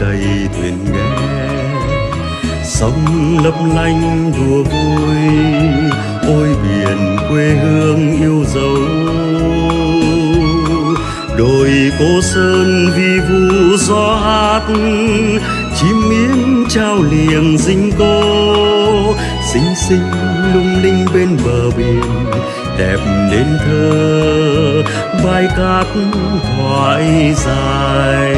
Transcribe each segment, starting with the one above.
đầy thuyền ghe sông lấp lánh đùa vui, ôi biển quê hương yêu dấu. Đồi cô sơn vi vu gió hát, chim miếng trao liềng dinh cô. Xinh xinh lung linh bên bờ biển, đẹp nên thơ, bài cát thoại dài.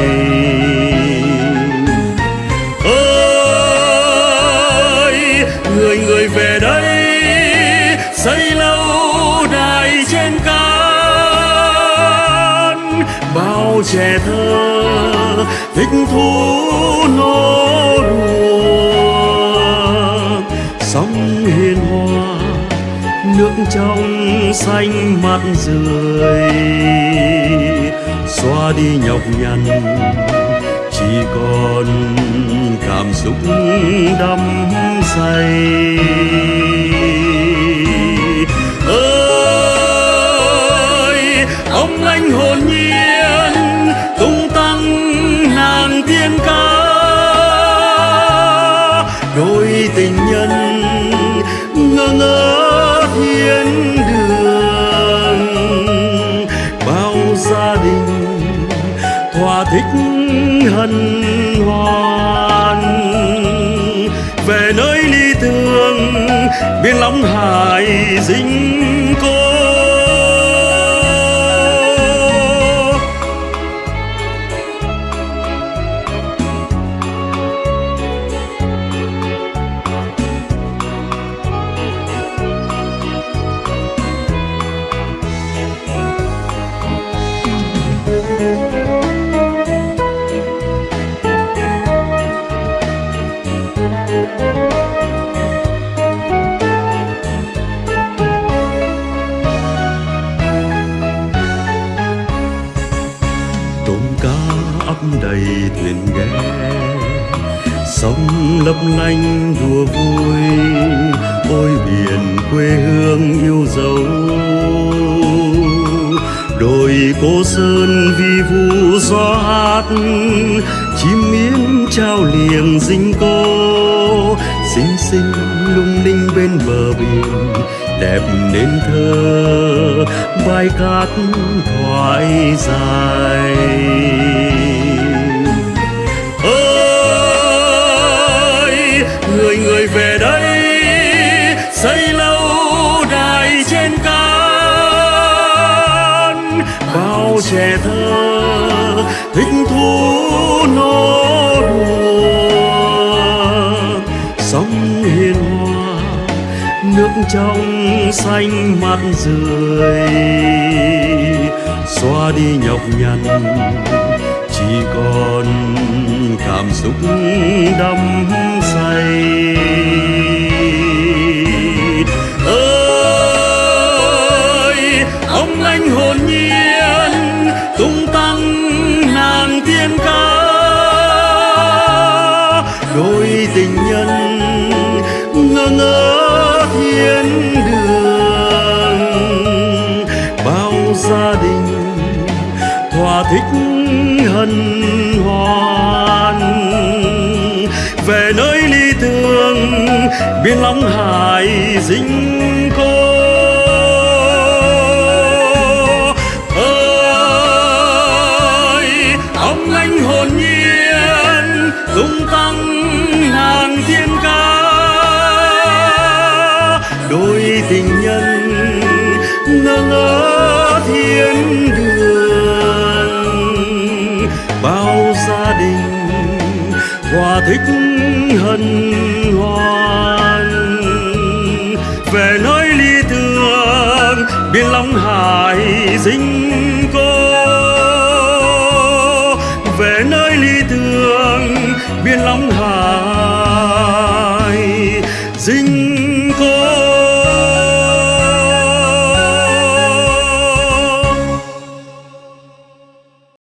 Người người về đây, xây lâu đài trên cát. Bao trẻ thơ thích thú nô đùa. Sóng hiền hòa, nước trong xanh mặn rười xóa đi nhọc nhằn, chỉ còn cảm xúc đắm say. Ơi, ông anh hồn nhiên, tung tăng nàng tiên ca. Đôi tình nhân ngơ ngơ thiên đường. Bao gia đình thỏa thích hân biên biển lòng hải dính. Thuyền ghe. Sông lấp lánh đùa vui, ôi biển quê hương yêu dấu. Đồi cô sơn vi vu gió hát, chim yến trao liềng dinh cô. Xinh xinh lung linh bên bờ biển, đẹp nên thơ, bài cát thoại dài. Trẻ thơ, thích thú nô đùa. Sóng hiền hòa nước trong xanh mặt rười xóa đi nhọc nhằn, chỉ còn cảm xúc đắm thích hân hoan. Về nơi ly thương biên long hải dính cô. Ơi, ông anh hồn nhiên, tung tăng nàng thiên ca. Đôi tình nhân thích hân hoan. Về nơi ly thương Biên Long hải dinh cô. Về nơi ly thương Biên Long hải dinh